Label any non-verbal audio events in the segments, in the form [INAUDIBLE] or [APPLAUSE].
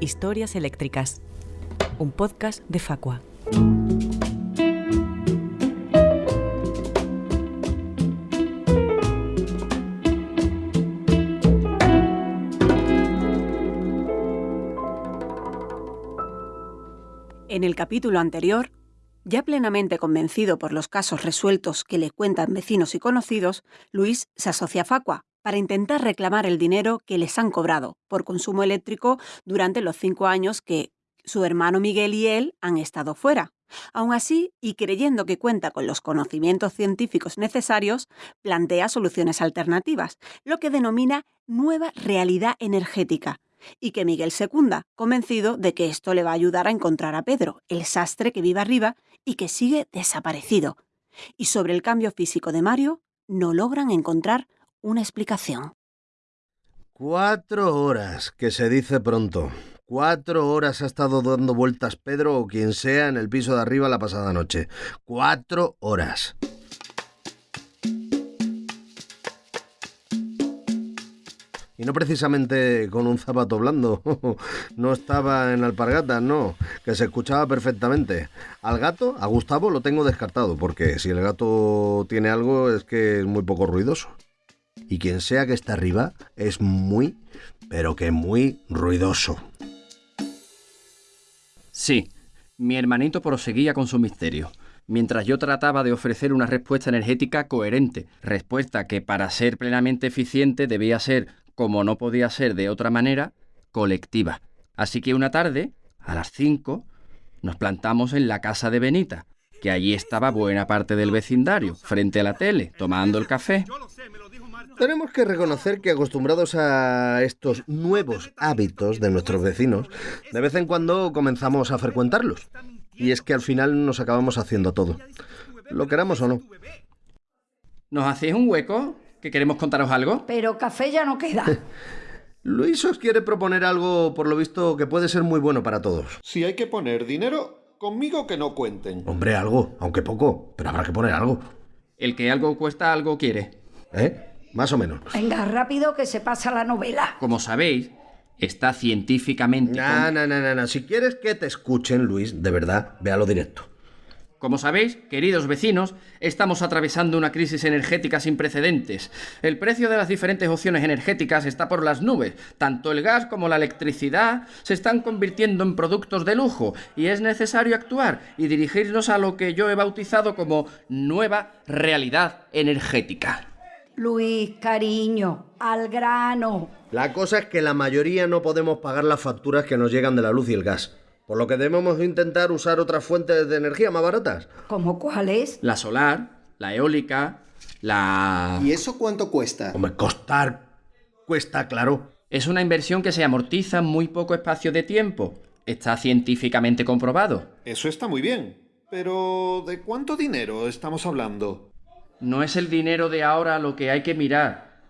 Historias Eléctricas, un podcast de Facua. En el capítulo anterior, ya plenamente convencido por los casos resueltos que le cuentan vecinos y conocidos, Luis se asocia a Facua para intentar reclamar el dinero que les han cobrado por consumo eléctrico durante los cinco años que su hermano Miguel y él han estado fuera. Aún así, y creyendo que cuenta con los conocimientos científicos necesarios, plantea soluciones alternativas, lo que denomina nueva realidad energética, y que Miguel secunda, convencido de que esto le va a ayudar a encontrar a Pedro, el sastre que vive arriba y que sigue desaparecido. Y sobre el cambio físico de Mario, no logran encontrar una explicación. Cuatro horas, que se dice pronto. Cuatro horas ha estado dando vueltas Pedro o quien sea en el piso de arriba la pasada noche. Cuatro horas. Y no precisamente con un zapato blando. [LAUGHS] No estaba en alpargatas, no, que se escuchaba perfectamente. Al gato, a Gustavo, lo tengo descartado, porque si el gato tiene algo es que es muy poco ruidoso. Y quien sea que está arriba es muy, pero que muy ruidoso. Sí, mi hermanito proseguía con su misterio, mientras yo trataba de ofrecer una respuesta energética coherente, respuesta que para ser plenamente eficiente debía ser, como no podía ser de otra manera, colectiva. Así que una tarde, a las 5, nos plantamos en la casa de Benita, que allí estaba buena parte del vecindario, frente a la tele, tomando el café. Tenemos que reconocer que acostumbrados a estos nuevos hábitos de nuestros vecinos, de vez en cuando comenzamos a frecuentarlos. Y es que al final nos acabamos haciendo todo. Lo queramos o no. ¿Nos hacéis un hueco? ¿Que queremos contaros algo? Pero café ya no queda. [LAUGHS] Luis os quiere proponer algo, por lo visto, que puede ser muy bueno para todos. Si hay que poner dinero, conmigo que no cuenten. Hombre, algo, aunque poco, pero habrá que poner algo. El que algo cuesta, algo quiere. ¿Eh? Más o menos. Venga, rápido que se pasa la novela. Como sabéis, está científicamente... No, no, no, no, no. Si quieres que te escuchen, Luis, de verdad, véalo directo. Como sabéis, queridos vecinos, estamos atravesando una crisis energética sin precedentes. El precio de las diferentes opciones energéticas está por las nubes. Tanto el gas como la electricidad se están convirtiendo en productos de lujo y es necesario actuar y dirigirnos a lo que yo he bautizado como nueva realidad energética. Luis, cariño, al grano. La cosa es que la mayoría no podemos pagar las facturas que nos llegan de la luz y el gas. Por lo que debemos intentar usar otras fuentes de energía más baratas. ¿Cómo cuáles? La solar, la eólica, la... ¿Y eso cuánto cuesta? Hombre, costar cuesta, claro. Es una inversión que se amortiza en muy poco espacio de tiempo. Está científicamente comprobado. Eso está muy bien. Pero ¿de cuánto dinero estamos hablando? No es el dinero de ahora lo que hay que mirar.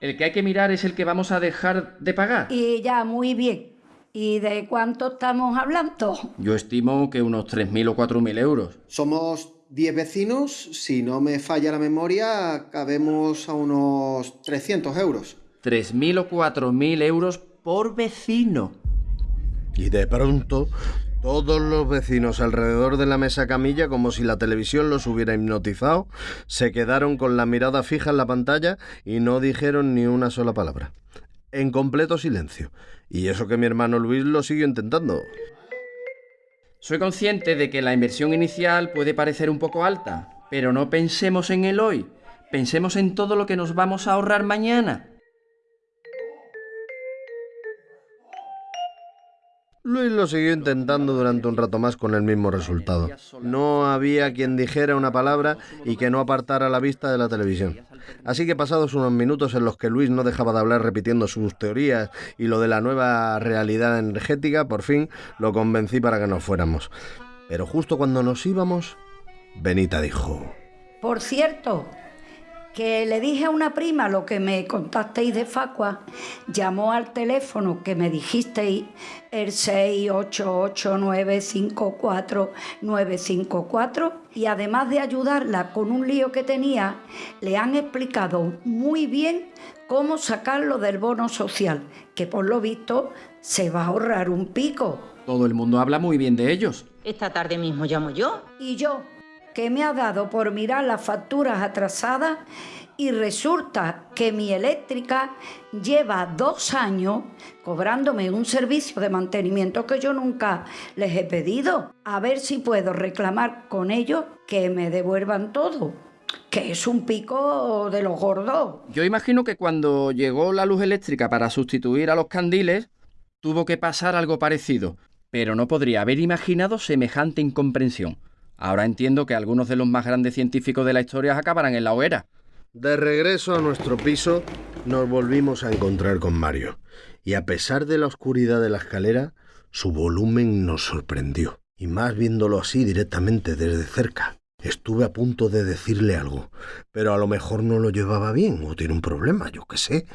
El que hay que mirar es el que vamos a dejar de pagar. Y ya, muy bien. ¿Y de cuánto estamos hablando? Yo estimo que unos 3.000 o 4.000 euros. Somos 10 vecinos, si no me falla la memoria, cabemos a unos 300 euros. 3.000 o 4.000 euros por vecino. Y de pronto, todos los vecinos alrededor de la mesa camilla, como si la televisión los hubiera hipnotizado, se quedaron con la mirada fija en la pantalla y no dijeron ni una sola palabra. En completo silencio. Y eso que mi hermano Luis lo siguió intentando. Soy consciente de que la inversión inicial puede parecer un poco alta, pero no pensemos en el hoy. Pensemos en todo lo que nos vamos a ahorrar mañana. Luis lo siguió intentando durante un rato más con el mismo resultado. No había quien dijera una palabra y que no apartara la vista de la televisión. Así que pasados unos minutos en los que Luis no dejaba de hablar repitiendo sus teorías y lo de la nueva realidad energética, por fin lo convencí para que nos fuéramos. Pero justo cuando nos íbamos, Benita dijo... Por cierto, que le dije a una prima lo que me contasteis de Facua, llamó al teléfono que me dijisteis el 688954954 y además de ayudarla con un lío que tenía, le han explicado muy bien cómo sacarlo del bono social, que por lo visto se va a ahorrar un pico. Todo el mundo habla muy bien de ellos. Esta tarde mismo llamo yo. Y yo, que me ha dado por mirar las facturas atrasadas y resulta que mi eléctrica lleva dos años cobrándome un servicio de mantenimiento que yo nunca les he pedido. A ver si puedo reclamar con ellos que me devuelvan todo. Que es un pico de los gordos. Yo imagino que cuando llegó la luz eléctrica para sustituir a los candiles, tuvo que pasar algo parecido, pero no podría haber imaginado semejante incomprensión. Ahora entiendo que algunos de los más grandes científicos de la historia acabarán en la hoguera. De regreso a nuestro piso, nos volvimos a encontrar con Mario. Y a pesar de la oscuridad de la escalera, su volumen nos sorprendió. Y más viéndolo así directamente desde cerca. Estuve a punto de decirle algo, pero a lo mejor no lo llevaba bien o tiene un problema, yo qué sé,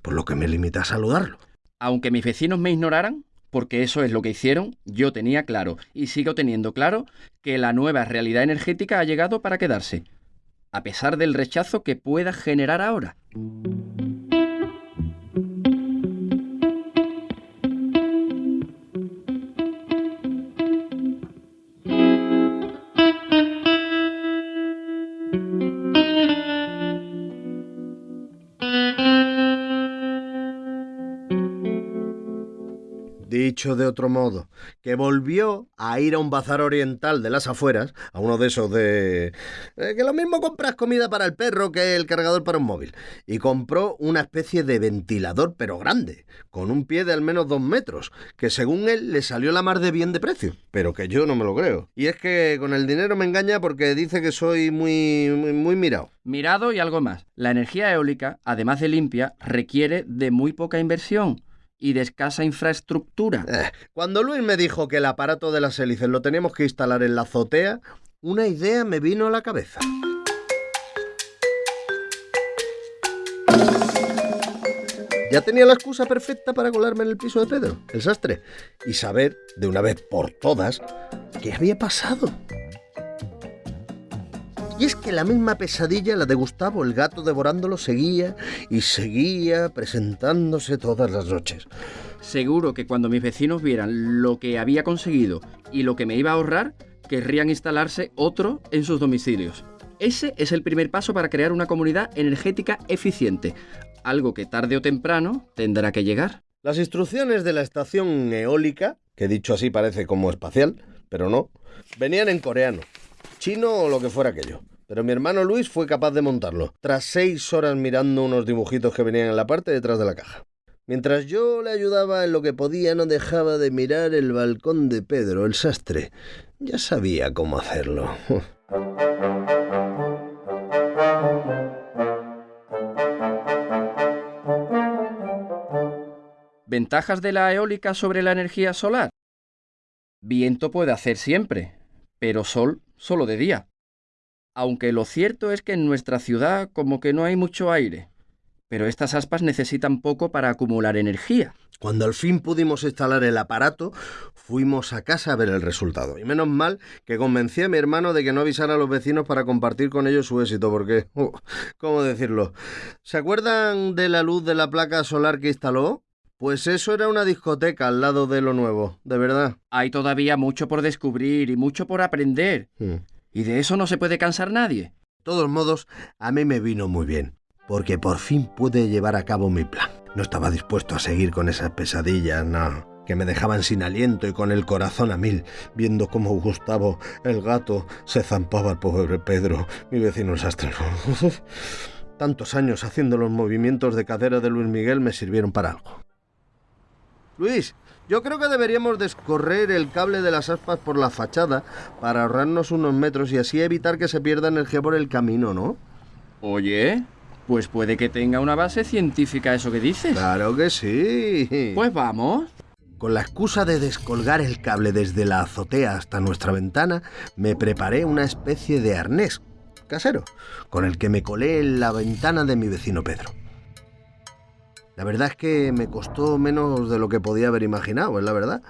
por lo que me limité a saludarlo. Aunque mis vecinos me ignoraran, porque eso es lo que hicieron, yo tenía claro y sigo teniendo claro que la nueva realidad energética ha llegado para quedarse, a pesar del rechazo que pueda generar ahora. Dicho de otro modo, que volvió a ir a un bazar oriental de las afueras, a uno de esos de... eh, que lo mismo compras comida para el perro que el cargador para un móvil, y compró una especie de ventilador pero grande, con un pie de al menos dos metros, que según él le salió la mar de bien de precio, pero que yo no me lo creo. Y es que con el dinero me engaña porque dice que soy muy, muy, muy mirado. Mirado y algo más. La energía eólica, además de limpia, requiere de muy poca inversión y de escasa infraestructura. Eh, Cuando Luis me dijo que el aparato de las hélices lo teníamos que instalar en la azotea, una idea me vino a la cabeza. Ya tenía la excusa perfecta para colarme en el piso de Pedro, el sastre, y saber, de una vez por todas, qué había pasado. Y es que la misma pesadilla, la de Gustavo, el gato devorándolo, seguía y seguía presentándose todas las noches. Seguro que cuando mis vecinos vieran lo que había conseguido y lo que me iba a ahorrar, querrían instalarse otro en sus domicilios. Ese es el primer paso para crear una comunidad energética eficiente, algo que tarde o temprano tendrá que llegar. Las instrucciones de la estación eólica, que dicho así parece como espacial, pero no, venían en coreano, chino o lo que fuera aquello. Pero mi hermano Luis fue capaz de montarlo, tras seis horas mirando unos dibujitos que venían en la parte detrás de la caja. Mientras yo le ayudaba en lo que podía, no dejaba de mirar el balcón de Pedro, el sastre. Ya sabía cómo hacerlo. [LAUGHS] ¿Ventajas de la eólica sobre la energía solar? Viento puede hacer siempre, pero sol solo de día. Aunque lo cierto es que en nuestra ciudad como que no hay mucho aire, pero estas aspas necesitan poco para acumular energía. Cuando al fin pudimos instalar el aparato, fuimos a casa a ver el resultado. Y menos mal que convencí a mi hermano de que no avisara a los vecinos para compartir con ellos su éxito, porque, uh, ¿cómo decirlo? ¿Se acuerdan de la luz de la placa solar que instaló? Pues eso era una discoteca al lado de lo nuevo, de verdad. Hay todavía mucho por descubrir y mucho por aprender. Hmm. Y de eso no se puede cansar nadie. De todos modos, a mí me vino muy bien, porque por fin pude llevar a cabo mi plan. No estaba dispuesto a seguir con esas pesadillas, no, que me dejaban sin aliento y con el corazón a mil, viendo cómo Gustavo, el gato, se zampaba al pobre Pedro, mi vecino el sastre. [LAUGHS] Tantos años haciendo los movimientos de cadera de Luis Miguel me sirvieron para algo. Luis, yo creo que deberíamos descorrer el cable de las aspas por la fachada para ahorrarnos unos metros y así evitar que se pierda energía por el camino, ¿no? Oye, pues puede que tenga una base científica eso que dices. Claro que sí. Pues vamos. Con la excusa de descolgar el cable desde la azotea hasta nuestra ventana, me preparé una especie de arnés, casero, con el que me colé en la ventana de mi vecino Pedro. La verdad es que me costó menos de lo que podía haber imaginado, es la verdad.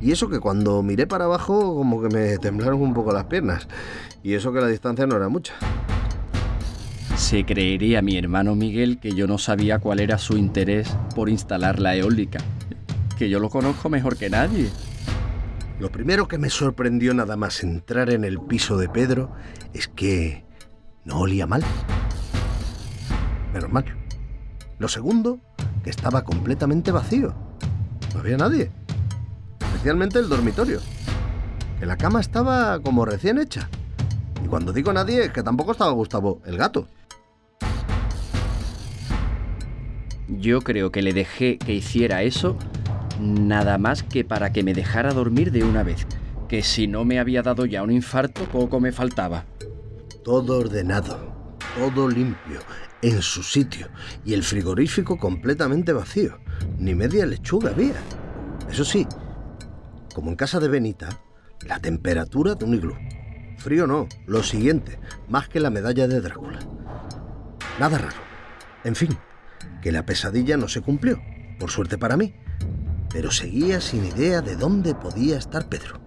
Y eso que cuando miré para abajo como que me temblaron un poco las piernas. Y eso que la distancia no era mucha. Se creería mi hermano Miguel que yo no sabía cuál era su interés por instalar la eólica. Que yo lo conozco mejor que nadie. Lo primero que me sorprendió nada más entrar en el piso de Pedro es que no olía mal. Menos mal. Lo segundo, que estaba completamente vacío. No había nadie. Especialmente el dormitorio. Que la cama estaba como recién hecha. Y cuando digo nadie, es que tampoco estaba Gustavo, el gato. Yo creo que le dejé que hiciera eso nada más que para que me dejara dormir de una vez, que si no me había dado ya un infarto, poco me faltaba. Todo ordenado, todo limpio, en su sitio, y el frigorífico completamente vacío. Ni media lechuga había. Eso sí, como en casa de Benita, la temperatura de un iglú. Frío no, lo siguiente, más que la medalla de Drácula. Nada raro. En fin, que la pesadilla no se cumplió, por suerte para mí, pero seguía sin idea de dónde podía estar Pedro.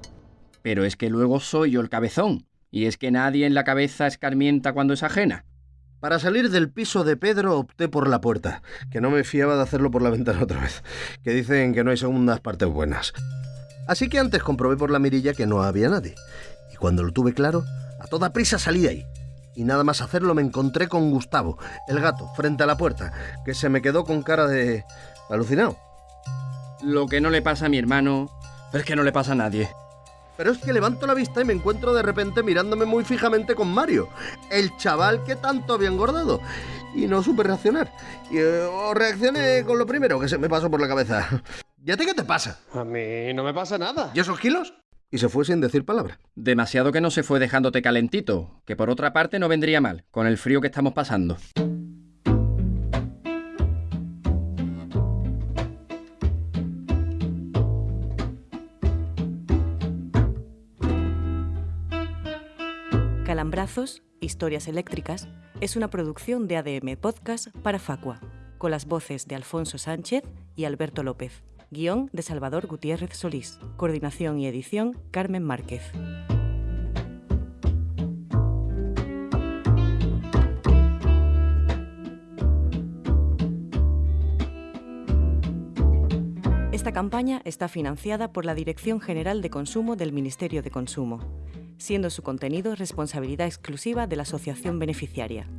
Pero es que luego soy yo el cabezón, y es que nadie en la cabeza escarmienta cuando es ajena. Para salir del piso de Pedro opté por la puerta, que no me fiaba de hacerlo por la [LAUGHS] ventana otra vez, que dicen que no hay segundas partes buenas. Así que antes comprobé por la mirilla que no había nadie, y cuando lo tuve claro, a toda prisa salí de ahí. Y nada más hacerlo me encontré con Gustavo, el gato, frente a la puerta, que se me quedó con cara de... alucinado. Lo que no le pasa a mi hermano es que no le pasa a nadie. Pero es que levanto la vista y me encuentro de repente mirándome muy fijamente con Mario, el chaval que tanto había engordado. Y no supe reaccionar. Y eh, o reaccioné con lo primero que se me pasó por la cabeza. ¿Y a ti qué te pasa? A mí no me pasa nada. ¿Y esos kilos? Y se fue sin decir palabra. Demasiado que no se fue dejándote calentito, que por otra parte no vendría mal, con el frío que estamos pasando. Calambrazos, Historias Eléctricas, es una producción de ADM Podcast para Facua, con las voces de Alfonso Sánchez y Alberto López. Guión de Salvador Gutiérrez Solís. Coordinación y edición Carmen Márquez. Esta campaña está financiada por la Dirección General de Consumo del Ministerio de Consumo, siendo su contenido responsabilidad exclusiva de la asociación beneficiaria.